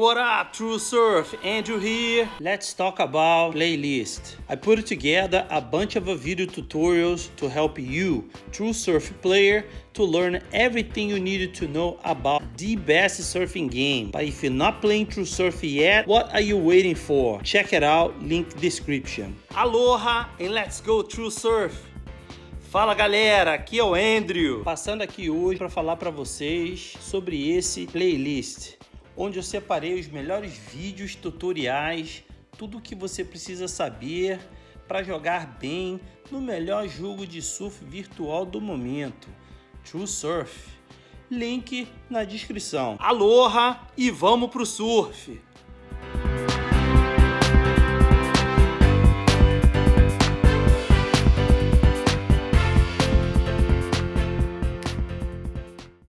What up, True Surf? Andrew here. Let's talk about playlist. I put together a bunch of video tutorials to help you, True Surf player, to learn everything you needed to know about the best surfing game. But if you're not playing True Surf yet, what are you waiting for? Check it out, link description. Aloha and let's go True Surf. Fala galera, aqui é o Andrew. Passando aqui hoje para falar para vocês sobre esse playlist onde eu separei os melhores vídeos, tutoriais, tudo o que você precisa saber para jogar bem no melhor jogo de surf virtual do momento, True Surf. Link na descrição. Aloha e vamos pro surf!